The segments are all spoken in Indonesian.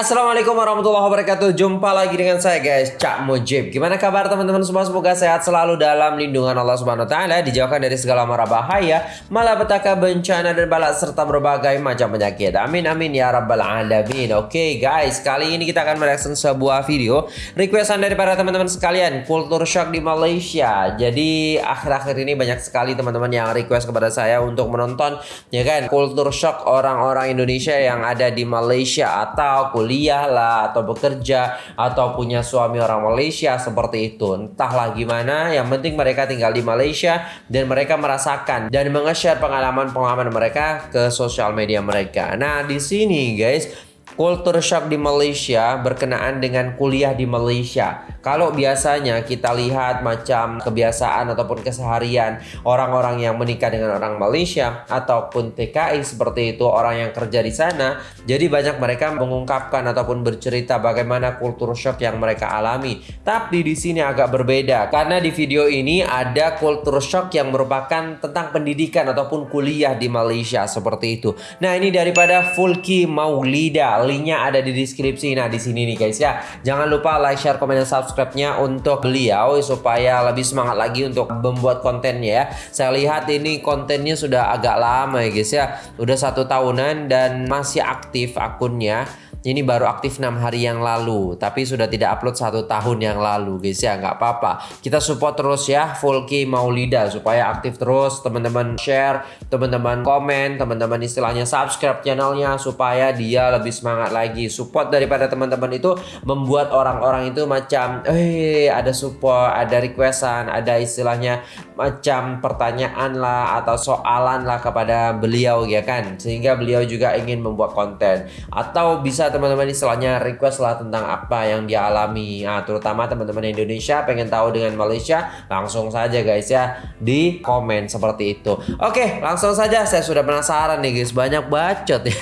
Assalamualaikum warahmatullahi wabarakatuh. Jumpa lagi dengan saya guys Cak Mujib. Gimana kabar teman-teman semua? Semoga sehat selalu dalam lindungan Allah Subhanahu Wa Taala Dijauhkan dari segala mara bahaya Malapetaka bencana dan balak Serta berbagai macam penyakit. Amin amin ya rabbal alamin. Oke guys Kali ini kita akan mereaction sebuah video. Requestan dari para teman-teman sekalian Kultur shock di Malaysia. Jadi akhir-akhir ini banyak sekali teman-teman yang request kepada saya Untuk menonton Ya kan? Kultur shock orang-orang Indonesia yang ada di Malaysia Atau kuliah lah atau bekerja atau punya suami orang Malaysia seperti itu. Entahlah gimana yang penting mereka tinggal di Malaysia dan mereka merasakan dan menge-share pengalaman-pengalaman mereka ke sosial media mereka. Nah di sini guys Kultur shock di Malaysia berkenaan dengan kuliah di Malaysia. Kalau biasanya kita lihat macam kebiasaan ataupun keseharian orang-orang yang menikah dengan orang Malaysia ataupun TKI seperti itu orang yang kerja di sana, jadi banyak mereka mengungkapkan ataupun bercerita bagaimana kultur shock yang mereka alami. Tapi di sini agak berbeda karena di video ini ada kultur shock yang merupakan tentang pendidikan ataupun kuliah di Malaysia seperti itu. Nah, ini daripada Fulki Maulida linknya ada di deskripsi. Nah, di sini nih guys ya. Jangan lupa like, share, komen, dan subscribe-nya untuk beliau supaya lebih semangat lagi untuk membuat kontennya ya. Saya lihat ini kontennya sudah agak lama ya guys ya. Udah satu tahunan dan masih aktif akunnya ini baru aktif 6 hari yang lalu tapi sudah tidak upload satu tahun yang lalu guys ya nggak apa-apa. Kita support terus ya Fulki Maulida supaya aktif terus teman-teman share teman-teman komen teman-teman istilahnya subscribe channelnya supaya dia lebih semangat lagi. Support daripada teman-teman itu membuat orang-orang itu macam eh ada support ada requestan ada istilahnya macam pertanyaan lah atau soalan lah kepada beliau ya kan? Sehingga beliau juga ingin membuat konten. Atau bisa teman-teman istilahnya request lah tentang apa yang dia alami. Nah, terutama teman-teman Indonesia pengen tahu dengan Malaysia langsung saja guys ya di komen seperti itu. Oke langsung saja saya sudah penasaran nih guys banyak bacot ya.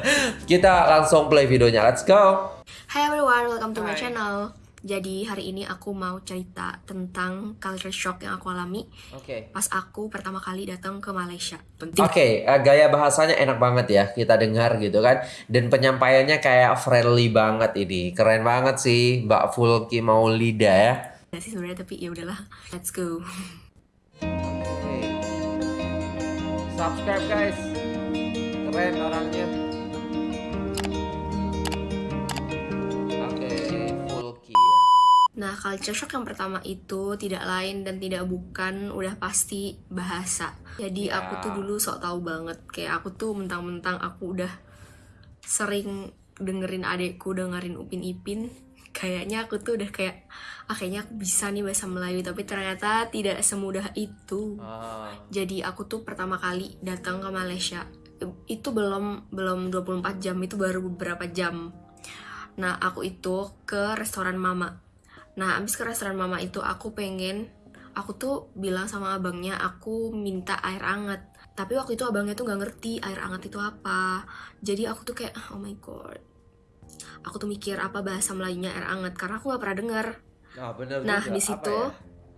Kita langsung play videonya let's go. Hi everyone welcome to my channel jadi hari ini aku mau cerita tentang culture shock yang aku alami Oke. pas aku pertama kali datang ke Malaysia. Penting. Oke, uh, gaya bahasanya enak banget ya kita dengar gitu kan. Dan penyampaiannya kayak friendly banget ini. Keren banget sih Mbak Fulki Maulida ya. Ya sih sebenarnya tapi ya udahlah. Let's go. Subscribe guys. Keren orangnya. Nah, culture shock yang pertama itu tidak lain dan tidak bukan udah pasti bahasa. Jadi yeah. aku tuh dulu sok tahu banget kayak aku tuh mentang-mentang aku udah sering dengerin adekku dengerin Upin Ipin kayaknya aku tuh udah kayak ah kayaknya aku bisa nih bahasa Melayu tapi ternyata tidak semudah itu. Oh. Jadi aku tuh pertama kali datang ke Malaysia itu belum belum 24 jam itu baru beberapa jam. Nah, aku itu ke restoran Mama Nah, abis ke restoran mama itu aku pengen, aku tuh bilang sama abangnya aku minta air hangat. Tapi waktu itu abangnya tuh gak ngerti air hangat itu apa. Jadi aku tuh kayak, oh my god. Aku tuh mikir apa bahasa Melayunya air hangat karena aku gak pernah dengar. Nah, bener nah di situ ya?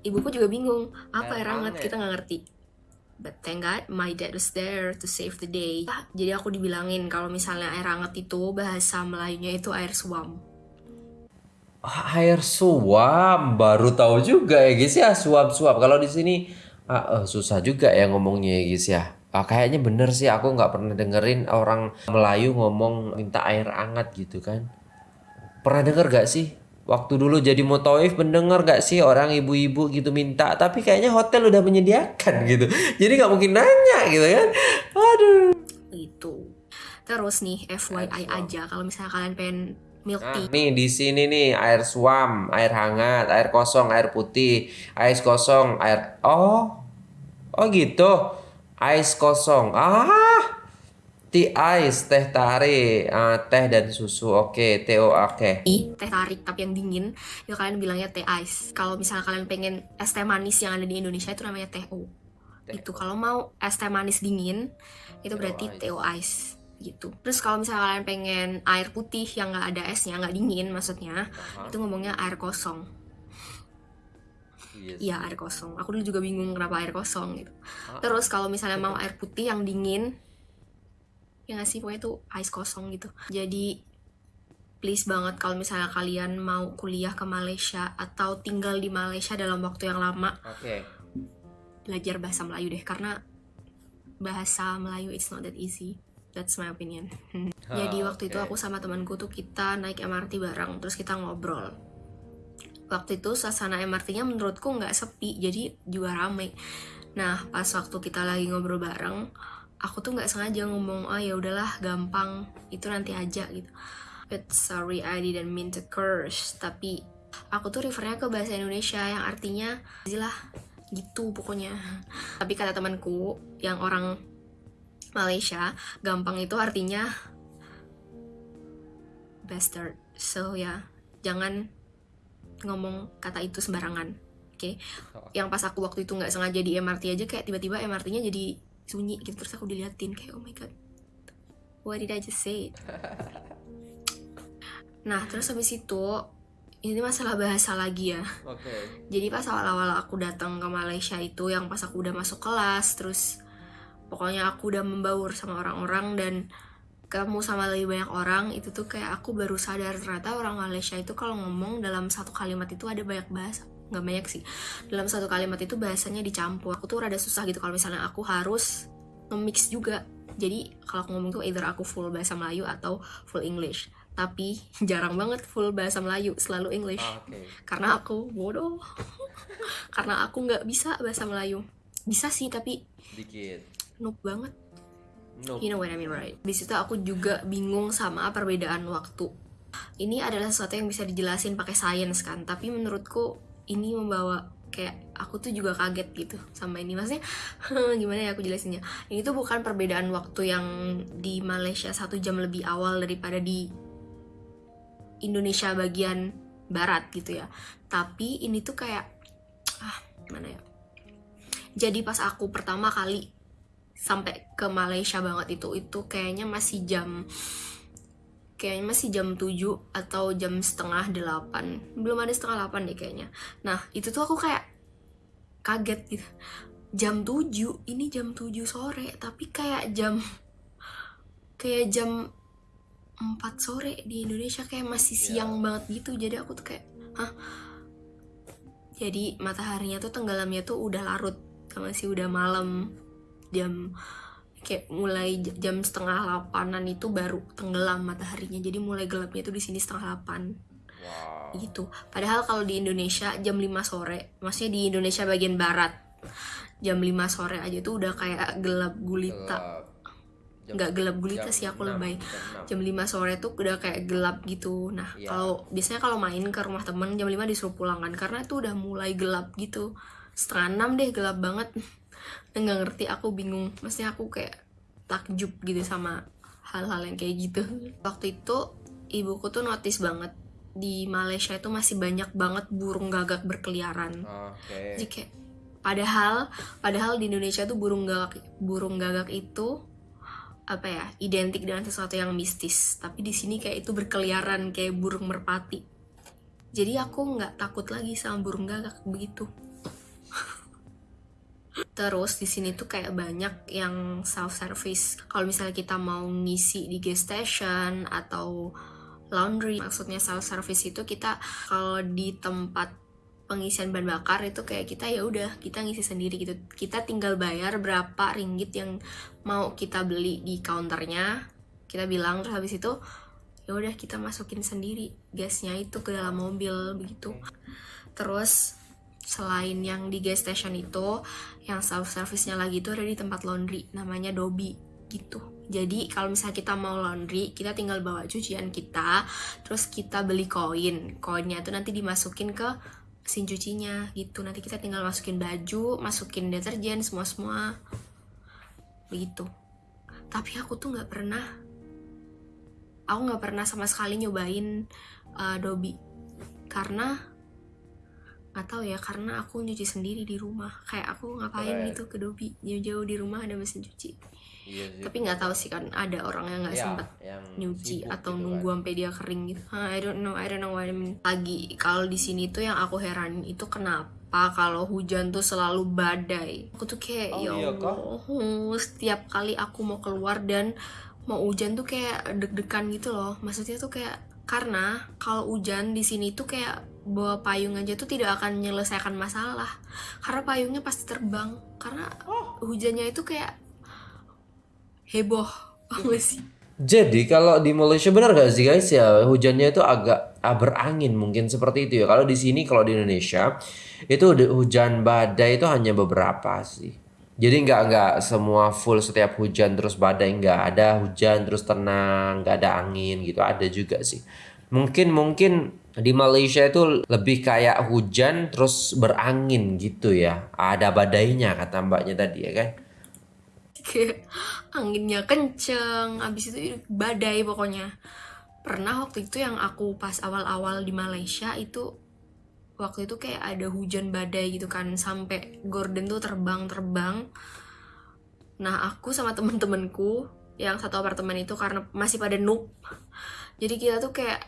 ibuku juga bingung apa air, air hangat kita nggak ngerti. But thank God my dad was there to save the day. Jadi aku dibilangin kalau misalnya air hangat itu bahasa Melayunya itu air suam air suam baru tahu juga ya guys ya. Suap-suap. Kalau di sini uh, uh, susah juga ya ngomongnya ya guys ya. Uh, kayaknya bener sih aku nggak pernah dengerin orang Melayu ngomong minta air hangat gitu kan. Pernah denger gak sih? Waktu dulu jadi motoif mendengar gak sih orang ibu-ibu gitu minta tapi kayaknya hotel udah menyediakan gitu. Jadi nggak mungkin nanya gitu kan. Aduh. Itu. Terus nih FYI aja. Kalau misalnya kalian pengen milk nah, tea. Nah, nih di sini nih air suam, air hangat, air kosong, air putih, ais kosong, air oh. Oh gitu. Ais kosong. Ah. Tea ice, teh tarik, uh, teh dan susu. Oke, okay. TO oke. Okay. Teh tarik tapi yang dingin, ya kalian bilangnya teh ice. Kalau misalnya kalian pengen es teh manis yang ada di Indonesia itu namanya teh o. Itu kalau mau es teh manis dingin, itu berarti TO ice gitu. Terus kalau misalnya kalian pengen air putih yang nggak ada esnya, nggak dingin maksudnya, uh-huh. itu ngomongnya air kosong. Iya yes. air kosong. Aku dulu juga bingung kenapa air kosong gitu. Uh-huh. Terus kalau misalnya mau air putih yang dingin, ya nggak sih pokoknya itu ice kosong gitu. Jadi please banget kalau misalnya kalian mau kuliah ke Malaysia atau tinggal di Malaysia dalam waktu yang lama Oke. belajar bahasa Melayu deh karena bahasa Melayu it's not that easy that's my opinion. Jadi waktu itu Oke. aku sama temanku tuh kita naik MRT bareng terus kita ngobrol. Waktu itu suasana MRT-nya menurutku nggak sepi jadi juga rame. Nah pas waktu kita lagi ngobrol bareng aku tuh nggak sengaja ngomong oh ya udahlah gampang itu nanti aja gitu. But sorry I didn't mean to curse tapi aku tuh refernya ke bahasa Indonesia yang artinya lah gitu pokoknya. Tapi kata temanku yang orang Malaysia gampang itu artinya bastard. So ya jangan ngomong kata itu sembarangan oke? Yang pas aku waktu itu nggak sengaja di MRT aja kayak tiba-tiba MRT-nya jadi sunyi gitu terus aku diliatin kayak oh my god what did I just say? Nah terus habis itu ini masalah bahasa lagi ya. Oke. jadi pas awal-awal aku datang ke Malaysia itu yang pas aku udah masuk kelas terus pokoknya aku udah membaur sama orang-orang dan ketemu sama lebih banyak orang itu tuh kayak aku baru sadar ternyata orang Malaysia itu kalau ngomong dalam satu kalimat itu ada banyak bahasa nggak banyak sih. Dalam satu kalimat itu bahasanya dicampur aku tuh rada susah gitu kalau misalnya aku harus nge-mix juga. Jadi kalau aku ngomong tuh either aku full bahasa Melayu atau full English. Tapi jarang banget full bahasa Melayu selalu English. Oke. karena aku bodoh. Karena aku nggak bisa bahasa Melayu. Bisa sih tapi Dikit. Noob banget. Nope. you know what I mean right? Di situ aku juga bingung sama perbedaan waktu. Ini adalah sesuatu yang bisa dijelasin pakai sains kan tapi menurutku ini membawa kayak aku tuh juga kaget gitu sama ini. Maksudnya gimana ya aku jelasinnya? Ini tuh bukan perbedaan waktu yang di Malaysia satu jam lebih awal daripada di Indonesia bagian barat gitu ya. Tapi ini tuh kayak ah gimana ya? Jadi pas aku pertama kali sampai ke Malaysia banget itu itu kayaknya masih jam kayaknya masih jam 7 atau jam setengah 8 belum ada setengah 8 deh kayaknya. Nah itu tuh aku kayak kaget gitu. Jam 7 ini jam 7 sore tapi kayak jam kayak jam 4 sore di Indonesia kayak masih siang banget gitu. Jadi aku tuh kayak hah? Jadi mataharinya tuh tenggelamnya tuh udah larut masih udah malam jam kayak mulai jam setengah delapanan itu baru tenggelam mataharinya. Jadi mulai gelapnya itu di sini setengah delapan Wow. gitu. Padahal kalau di Indonesia jam 5 sore maksudnya di Indonesia bagian barat jam 5 sore aja tuh udah kayak gelap gulita. Nggak gelap gulita jam sih aku enam, lebay. jam jam 5 sore tuh udah kayak gelap gitu. Nah Iya. kalau biasanya kalau main ke rumah temen jam 5 disuruh pulang kan. Karena itu udah mulai gelap gitu. Setengah enam deh gelap banget nggak ngerti aku bingung. Maksudnya aku kayak takjub gitu sama hal-hal yang kayak gitu. Waktu itu ibuku tuh notice banget di Malaysia itu masih banyak banget burung gagak berkeliaran. Oke. jadi kayak padahal padahal di Indonesia tuh burung gagak burung gagak itu apa ya identik dengan sesuatu yang mistis. Tapi di sini kayak itu berkeliaran kayak burung merpati. Jadi aku nggak takut lagi sama burung gagak begitu terus di sini tuh kayak banyak yang self service kalau misalnya kita mau ngisi di gas station atau laundry maksudnya self service itu kita kalau di tempat pengisian bahan bakar itu kayak kita ya udah kita ngisi sendiri gitu. Kita tinggal bayar berapa ringgit yang mau kita beli di counternya kita bilang. Terus habis itu ya udah kita masukin sendiri gasnya itu ke dalam mobil begitu. Terus selain yang di gas station itu yang self service nya lagi itu ada di tempat laundry namanya Dobi gitu. Jadi kalau misalnya kita mau laundry kita tinggal bawa cucian kita terus kita beli koin. Koinnya itu nanti dimasukin ke mesin cucinya gitu. Nanti kita tinggal masukin baju masukin deterjen semua semua begitu. Tapi aku tuh nggak pernah aku nggak pernah sama sekali nyobain uh, Dobi. Karena nggak tahu ya karena aku nyuci sendiri di rumah kayak aku ngapain Keren. gitu ke Dobi jauh-jauh di rumah ada mesin cuci Iya sih. tapi nggak tahu sih kan ada orang yang nggak Ya, sempat yang nyuci atau gitu nunggu kan. sampai dia kering gitu. I don't know, I don't know what I mean. Lagi kalau di sini tuh yang aku heranin itu kenapa kalau hujan tuh selalu badai. Aku tuh kayak Oh, ya iya? Allah, setiap kali aku mau keluar dan mau hujan tuh kayak deg-degan gitu loh. Maksudnya tuh kayak Karena kalau hujan di sini tuh kayak bawa payung aja tuh tidak akan menyelesaikan masalah. Karena payungnya pasti terbang. Karena hujannya itu kayak heboh. Apa sih? Jadi kalau di Malaysia benar gak sih guys ya hujannya itu agak berangin mungkin seperti itu ya. Kalau di sini kalau di Indonesia itu hujan badai itu hanya beberapa sih. Jadi nggak nggak semua full setiap hujan terus badai nggak ada hujan terus tenang nggak ada angin gitu ada juga sih. Mungkin mungkin di Malaysia itu lebih kayak hujan terus berangin gitu ya. Ada badainya kata mbaknya tadi ya kan. kayak anginnya kenceng abis itu badai pokoknya pernah waktu itu yang aku pas awal-awal di Malaysia itu waktu itu kayak ada hujan badai gitu kan sampai gorden tuh terbang-terbang nah aku sama temen-temenku yang satu apartemen itu karena masih pada noob. Jadi kita tuh kayak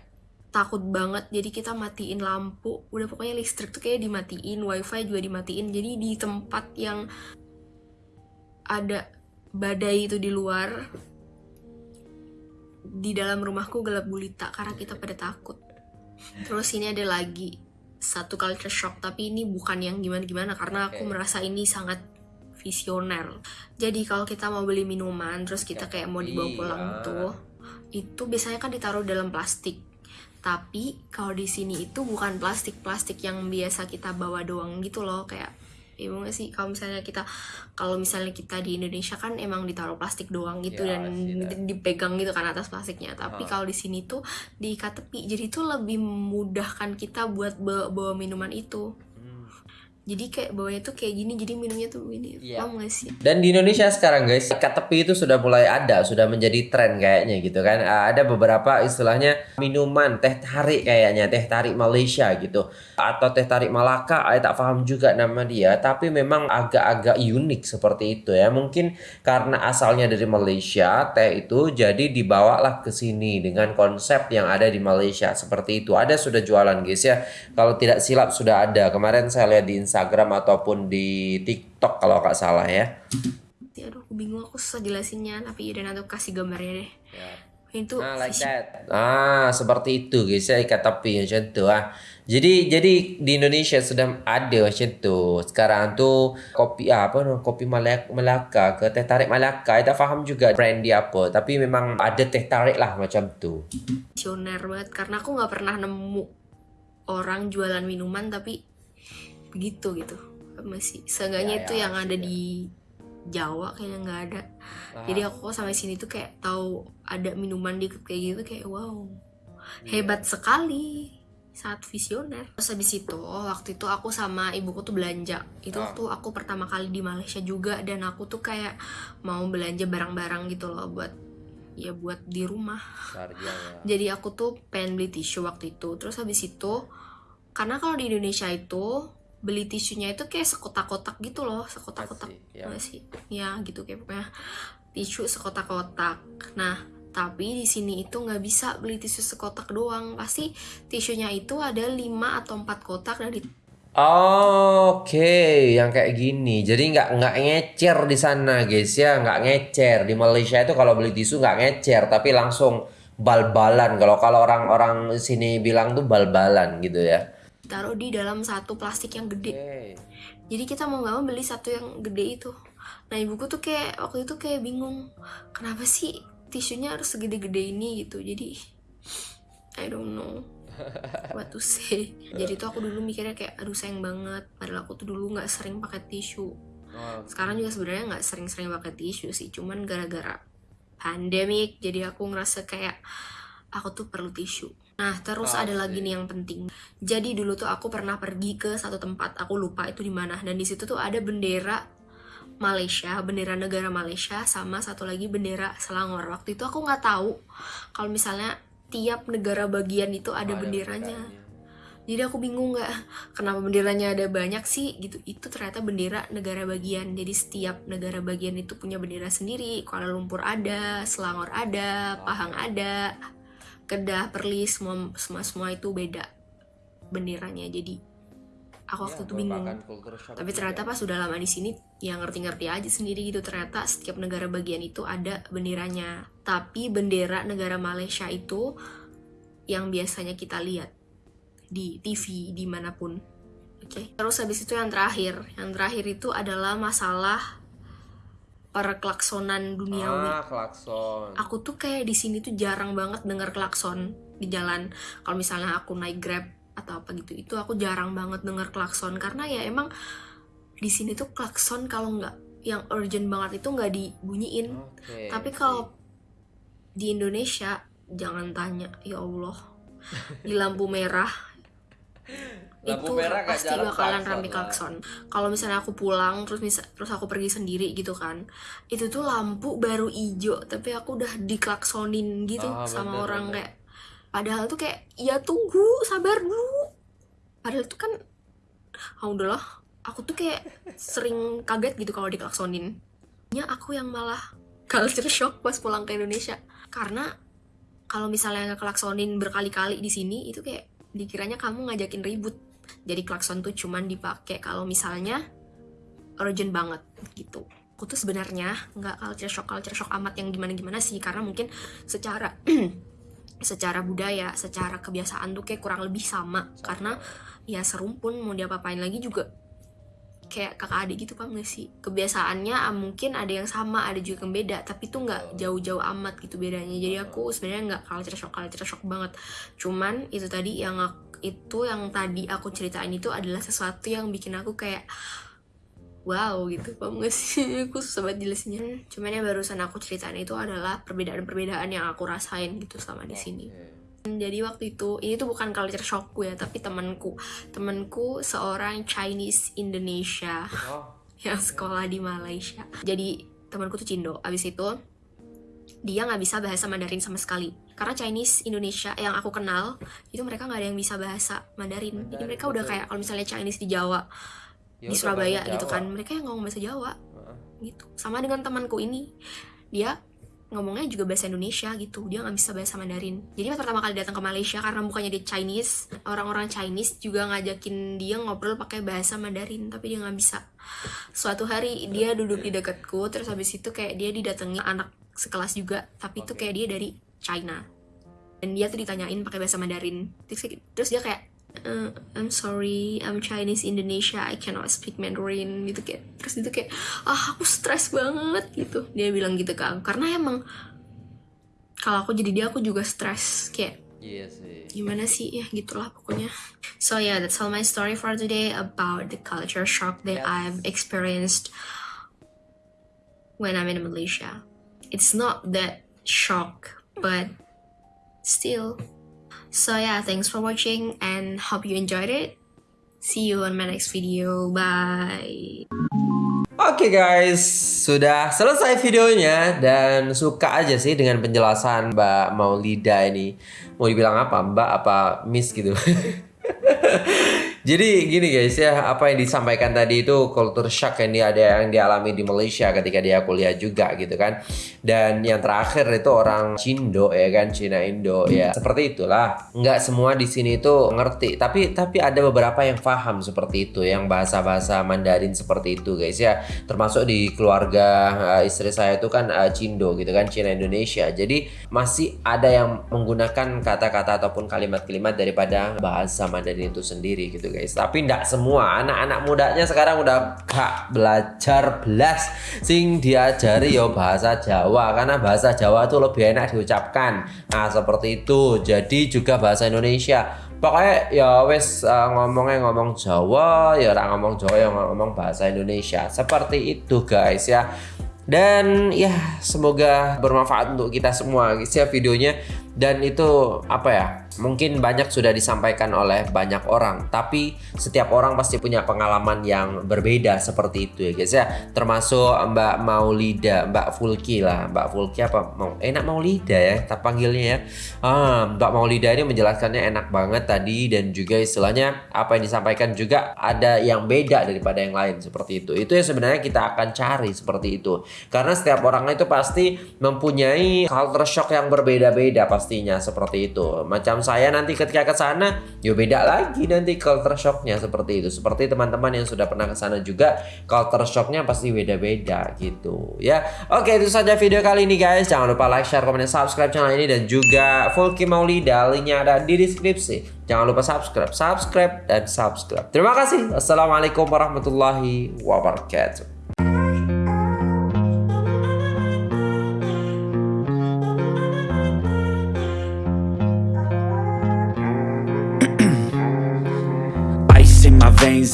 takut banget jadi kita matiin lampu. Udah pokoknya listrik tuh kayak dimatiin wifi juga dimatiin. Jadi di tempat yang ada badai itu di luar di dalam rumahku gelap gulita karena kita pada takut. Terus ini ada lagi satu culture shock tapi ini bukan yang gimana-gimana karena aku Oke. merasa ini sangat visioner jadi kalau kita mau beli minuman terus kita kayak mau dibawa pulang Iya. tuh itu biasanya kan ditaruh dalam plastik tapi kalau di sini itu bukan plastik-plastik yang biasa kita bawa doang gitu loh kayak Ibu nggak sih? Kalau misalnya kita kalau misalnya kita di Indonesia kan emang ditaruh plastik doang gitu Ya, dan sih, dipegang gitu kan atas plastiknya. Tapi Ah. kalau di sini tuh diikat tepi jadi itu lebih memudahkan kita buat bawa, bawa minuman itu jadi kayak bawanya tuh kayak gini jadi minumnya tuh begini Iya. paham nggak sih Dan di Indonesia sekarang guys, ikat tepi itu sudah mulai ada, sudah menjadi tren kayaknya gitu kan. Ah, Ada beberapa istilahnya minuman teh tarik kayaknya, teh tarik Malaysia gitu. Atau teh tarik Malaka, saya tak paham juga nama dia, tapi memang agak-agak unik seperti itu ya. Mungkin karena asalnya dari Malaysia, teh itu jadi dibawalah ke sini dengan konsep yang ada di Malaysia seperti itu. Ada sudah jualan guys ya. Kalau tidak silap sudah ada. Kemarin saya lihat di Instagram ataupun di TikTok kalau nggak salah ya. Ya, aduh aku bingung aku susah jelasinnya tapi ya nanti kasih gambarnya deh ini tuh Nah, like that. Ah, seperti itu guys ya ikat tepi macam tu ah. Jadi jadi di Indonesia sudah ada macam tu. Sekarang tu kopi ah, apa kopi Malaka, Melaka ke teh tarik Malaka. Saya tak faham juga brand dia apa, tapi memang ada teh tarik lah macam tu. visioner banget karena aku nggak pernah nemu orang jualan minuman tapi begitu gitu. Masih seenggaknya Ya, itu ya, yang ada di Jawa kayaknya nggak ada. Jadi aku sampai sini tuh kayak tahu ada minuman dikit kayak gitu kayak wow hebat sekali saat visioner. Terus habis itu waktu itu aku sama ibuku tuh belanja. Itu Ah. waktu aku pertama kali di Malaysia juga dan aku tuh kayak mau belanja barang-barang gitu loh buat ya buat di rumah. Sarjana. jadi aku tuh pengen beli tisu waktu itu. Terus habis itu karena kalau di Indonesia itu beli tisunya itu kayak sekotak-kotak gitu loh sekotak-kotak ya. Sih ya gitu kayak pokoknya tisu sekotak-kotak nah tapi di sini itu nggak bisa beli tisu sekotak doang pasti tisunya itu ada 5 atau 4 kotak dari Oke, yang kayak gini. Jadi nggak nggak ngecer di sana, guys ya, nggak ngecer. Di Malaysia itu kalau beli tisu nggak ngecer, tapi langsung bal-balan. Kalau kalau orang-orang sini bilang tuh bal-balan gitu ya. Taruh di dalam satu plastik yang gede. Jadi kita mau nggak mau beli satu yang gede itu. Nah ibuku tuh kayak waktu itu kayak bingung kenapa sih tisunya harus segede-gede ini gitu? Jadi I don't know what to say. Jadi tuh aku dulu mikirnya kayak aduh sayang banget. Padahal aku tuh dulu nggak sering pakai tisu. Sekarang juga sebenarnya nggak sering-sering pakai tisu sih cuman gara-gara pandemic jadi aku ngerasa kayak aku tuh perlu tisu nah terus ada lagi nih yang penting. Jadi dulu tuh aku pernah pergi ke satu tempat aku lupa itu di mana. Dan di situ tuh ada bendera Malaysia bendera negara Malaysia sama satu lagi bendera Selangor. Waktu itu aku nggak tahu kalau misalnya tiap negara bagian itu ada benderanya. jadi aku bingung nggak kenapa benderanya ada banyak sih gitu. Itu ternyata bendera negara bagian. Jadi setiap negara bagian itu punya bendera sendiri. Kuala Lumpur ada Selangor ada Pahang ada Kedah Perlis semua semua semua itu beda benderanya. Jadi aku waktu itu bingung. tapi ternyata pas sudah lama di sini ya ngerti-ngerti aja sendiri gitu. Ternyata setiap negara bagian itu ada benderanya. Tapi bendera negara Malaysia itu yang biasanya kita lihat di TV di mana pun. Oke, terus habis itu yang terakhir, yang terakhir itu adalah masalah perklaksonan duniawi. Ah, klakson. Aku tuh kayak di sini tuh jarang banget dengar klakson di jalan. Kalau misalnya aku naik Grab atau apa gitu, itu aku jarang banget dengar klakson karena ya emang di sini tuh klakson kalau nggak yang urgent banget itu nggak dibunyiin. Oke. Tapi kalau di Indonesia jangan tanya, ya Allah. Di lampu merah Lampu itu merah pasti jarang bakalan rame klakson. Kalau misalnya aku pulang terus misa, terus aku pergi sendiri gitu kan, itu tuh lampu baru ijo tapi aku udah diklaksonin gitu Ah, sama bener, orang bener. kayak padahal tuh kayak ya tunggu sabar dulu. Padahal tuh kan ah udahlah, aku tuh kayak sering kaget gitu kalau diklaksonin. Ya aku yang malah culture shock pas pulang ke Indonesia karena kalau misalnya ngeklaksonin berkali-kali di sini itu kayak dikiranya kamu ngajakin ribut jadi klakson tuh cuman dipakai kalau misalnya urgent banget gitu. Aku tuh sebenarnya nggak culture shock culture shock amat yang gimana gimana sih karena mungkin secara secara budaya secara kebiasaan tuh kayak kurang lebih sama. Karena ya serumpun mau diapa-apain lagi juga kayak kakak adik gitu paham gak sih? Kebiasaannya ah, mungkin ada yang sama ada juga yang beda tapi tuh nggak jauh-jauh amat gitu bedanya. Jadi aku sebenarnya nggak culture shock culture shock banget. Cuman itu tadi yang ak- itu yang tadi aku ceritain itu adalah sesuatu yang bikin aku kayak wow gitu. Paham gak sih? Aku susah banget jelasinnya. Cuman yang barusan aku ceritain itu adalah perbedaan-perbedaan yang aku rasain gitu selama di sini. Jadi waktu itu ini tuh bukan culture shockku ya tapi temanku. Temanku seorang Chinese Indonesia Oh, yang sekolah di Malaysia. Jadi temanku tuh Cindo. Abis itu dia nggak bisa bahasa Mandarin sama sekali. Karena Chinese Indonesia yang aku kenal itu mereka nggak ada yang bisa bahasa Mandarin. Jadi Mandarin, mereka udah betul. kayak kalau misalnya Chinese di Jawa ya di udah Surabaya gitu Jawa. kan mereka yang ngomong bahasa Jawa. Heeh. gitu. Sama dengan temanku ini dia ngomongnya juga bahasa Indonesia gitu. Dia nggak bisa bahasa Mandarin. Jadi pas pertama kali datang ke Malaysia karena bukannya dia Chinese orang-orang Chinese juga ngajakin dia ngobrol pakai bahasa Mandarin. Tapi dia nggak bisa. Suatu hari dia duduk di dekatku terus habis itu kayak dia didatangi anak sekelas juga tapi itu Oke. kayak dia dari China. Dan dia tuh ditanyain pakai bahasa Mandarin. Terus, terus dia kayak "Uh, I'm sorry, I'm Chinese Indonesia, I cannot speak Mandarin gitu kayak. Terus itu kayak ah aku stres banget gitu. Dia bilang gitu ke aku karena emang kalau aku jadi dia aku juga stres kayak Iya sih. gimana sih? Ya gitulah pokoknya. So yeah that's all my story for today about the culture shock that Yes. I've experienced when I'm in Malaysia it's not that shock but still so yeah thanks for watching and hope you enjoyed it see you on my next video bye Oke guys, sudah selesai videonya dan suka aja sih dengan penjelasan Mbak Maulida ini. Mau dibilang apa? Mbak apa Miss gitu. Jadi gini guys ya, apa yang disampaikan tadi itu culture shock yang dia ada yang dialami di Malaysia ketika dia kuliah juga gitu kan. Dan yang terakhir itu orang Cindo ya kan, Cina Indo ya. Seperti itulah. Nggak semua di sini itu ngerti, tapi tapi ada beberapa yang paham seperti itu, yang bahasa-bahasa Mandarin seperti itu guys ya. Termasuk di keluarga eh, istri saya itu kan eh, Cindo gitu kan, Cina Indonesia. Jadi masih ada yang menggunakan kata-kata ataupun kalimat-kalimat daripada bahasa Mandarin itu sendiri gitu guys. Tapi tidak semua anak-anak mudanya sekarang udah gak belajar belas sing diajari yo bahasa Jawa karena bahasa Jawa itu lebih enak diucapkan. Nah, seperti itu. Jadi juga bahasa Indonesia. Pokoknya ya wes uh, ngomongnya ngomong Jawa, ya orang ngomong Jawa ya ngomong bahasa Indonesia. Seperti itu guys ya. Dan ya semoga bermanfaat untuk kita semua guys ya videonya dan itu apa ya mungkin banyak sudah disampaikan oleh banyak orang tapi setiap orang pasti punya pengalaman yang berbeda seperti itu ya guys ya. Termasuk Mbak Maulida Mbak Fulki lah. Mbak Fulki apa? Mau enak Maulida ya kita panggilnya ya. Ah, Mbak Maulida ini menjelaskannya enak banget tadi dan juga istilahnya apa yang disampaikan juga ada yang beda daripada yang lain seperti itu. Itu yang sebenarnya kita akan cari seperti itu. Karena setiap orang itu pasti mempunyai culture shock yang berbeda-beda pastinya seperti itu. Macam saya nanti ketika ke sana ya beda lagi nanti culture shocknya seperti itu. Seperti teman-teman yang sudah pernah ke sana juga culture shocknya pasti beda-beda gitu ya. Oke itu saja video kali ini guys. Jangan lupa like share komen dan subscribe channel ini. Dan juga Volky Maulida linknya ada di deskripsi. Jangan lupa subscribe subscribe dan subscribe. Terima kasih. Assalamualaikum warahmatullahi wabarakatuh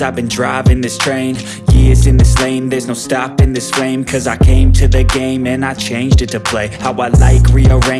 I've been driving this train. Years in this lane, there's no stopping this flame. Cause I came to the game and I changed it to play. How I like, rearrange